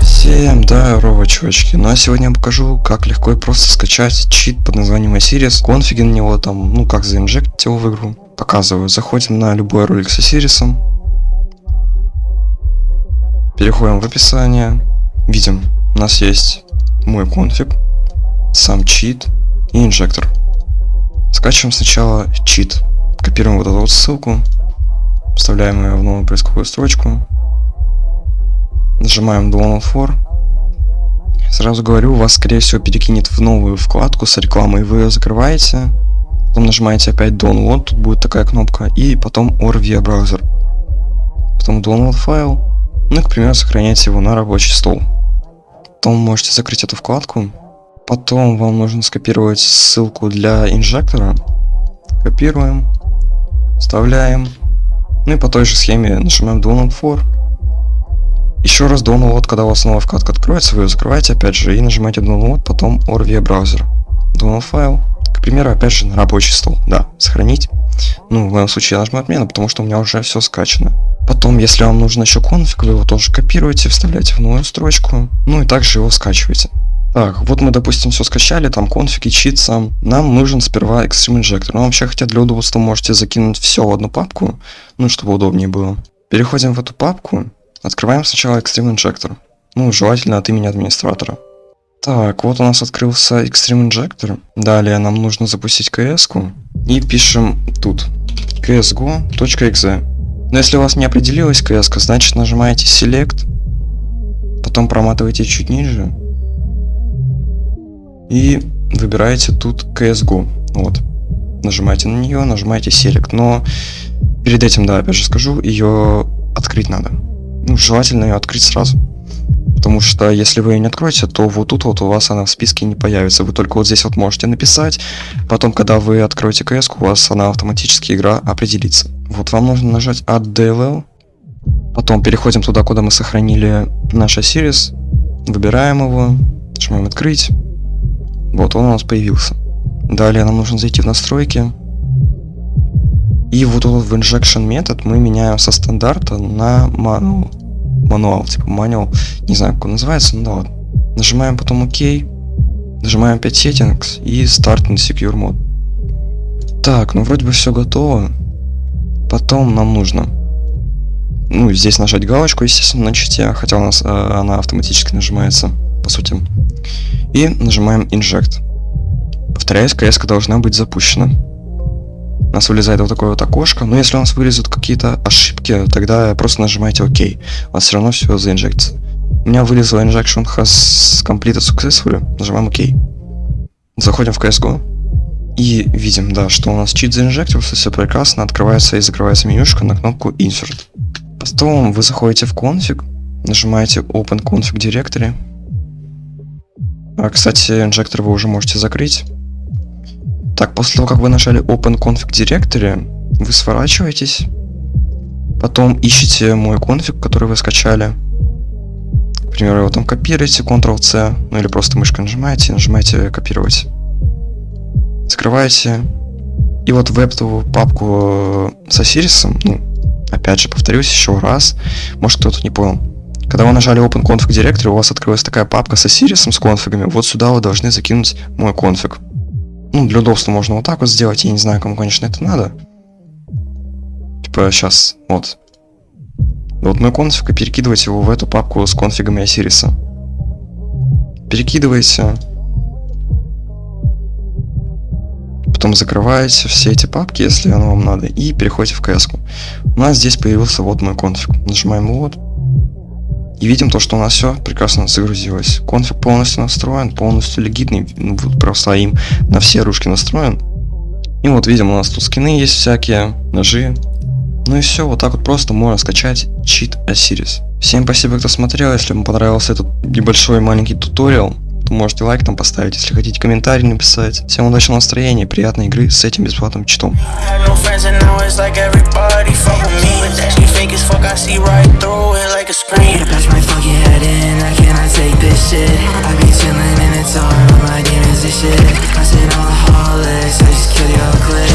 Всем здорово, чувачки. Ну а сегодня я покажу, как легко и просто скачать чит под названием Osiris, конфиги на него там, ну как заинжектить его в игру. Показываю. Заходим на любой ролик с Осирисом. Переходим в описание. Видим, у нас есть мой конфиг, сам чит и инжектор. Скачиваем сначала чит. Копируем вот эту вот ссылку, вставляем ее в новую поисковую строчку, Нажимаем Download for. Сразу говорю, вас скорее всего перекинет в новую вкладку с рекламой, вы ее закрываете. Потом нажимаете опять Download, тут будет такая кнопка, и потом OR via Browser. Потом Download файл, ну и, к примеру, сохраняйте его на рабочий стол. Потом можете закрыть эту вкладку. Потом вам нужно скопировать ссылку для инжектора. Копируем, вставляем. Ну и по той же схеме нажимаем Download for. Еще раз download, когда у вас новая вкладка откроется, вы ее закрываете опять же и нажимаете download, потом OR via браузер. Download файл, к примеру, опять же на рабочий стол, да, сохранить. Ну, в моем случае я нажму отмена, потому что у меня уже все скачано. Потом, если вам нужен еще конфиг, вы его тоже копируете, вставляете в новую строчку, ну и также его скачиваете. Так, вот мы, допустим, все скачали, там конфиг и чит сам. Нам нужен сперва Extreme Injector. Но вообще, хотя для удобства можете закинуть все в одну папку, ну, чтобы удобнее было. Переходим в эту папку, Открываем сначала Extreme Injector. Ну, желательно от имени администратора. Так, вот у нас открылся Extreme Injector. Далее нам нужно запустить cs -ку. И пишем тут csgo.exe. Но если у вас не определилась cs значит нажимаете Select. Потом проматываете чуть ниже. И выбираете тут CSGO. Вот. Нажимаете на нее, нажимаете Select. Но перед этим, да, опять же скажу, ее открыть надо ну, желательно ее открыть сразу. Потому что если вы ее не откроете, то вот тут вот у вас она в списке не появится. Вы только вот здесь вот можете написать. Потом, когда вы откроете КС, у вас она автоматически игра определится. Вот вам нужно нажать Add DLL. Потом переходим туда, куда мы сохранили наш series. Выбираем его. Нажимаем открыть. Вот он у нас появился. Далее нам нужно зайти в настройки. И вот этот в injection метод мы меняем со стандарта на manual. Мануал, типа manual, не знаю, как он называется, но да ладно. Нажимаем потом ОК, нажимаем 5 settings и Start in Secure Mode. Так, ну вроде бы все готово. Потом нам нужно, ну здесь нажать галочку, естественно, на чите, хотя у нас э, она автоматически нажимается, по сути. И нажимаем Inject. Повторяюсь, КС должна быть запущена у нас вылезает вот такое вот окошко. Но если у нас вылезут какие-то ошибки, тогда просто нажимаете ОК. У вас все равно все заинжектится. У меня вылезла injection has completed successfully. Нажимаем ОК. Заходим в CSGO. И видим, да, что у нас чит заинжектился, все прекрасно, открывается и закрывается менюшка на кнопку Insert. Потом вы заходите в конфиг, нажимаете Open Config Directory. А, кстати, инжектор вы уже можете закрыть. Так, после того, как вы нажали Open Config Directory, вы сворачиваетесь, потом ищите мой конфиг, который вы скачали. К примеру, его там копируете, Ctrl-C, ну или просто мышкой нажимаете, нажимаете копировать. Закрываете. И вот в эту папку с Осирисом, ну, опять же, повторюсь еще раз, может кто-то не понял. Когда вы нажали Open Config Directory, у вас открылась такая папка с Осирисом, с конфигами, вот сюда вы должны закинуть мой конфиг. Ну, для удобства можно вот так вот сделать. Я не знаю, кому, конечно, это надо. Типа, сейчас, вот. Вот мой конфиг, и перекидывать его в эту папку с конфигами Осириса. Перекидываете. Потом закрываете все эти папки, если оно вам надо, и переходите в CS. -ку. У нас здесь появился вот мой конфиг. Нажимаем вот. И видим то, что у нас все прекрасно загрузилось. Конфиг полностью настроен, полностью легитный, ну, вот просто им на все ружки настроен. И вот видим, у нас тут скины есть всякие, ножи. Ну и все, вот так вот просто можно скачать чит Osiris. Всем спасибо, кто смотрел, если вам понравился этот небольшой маленький туториал, то можете лайк там поставить, если хотите комментарий написать. Всем удачного настроения, приятной игры с этим бесплатным читом. I said all the heartless, I just killed your clip.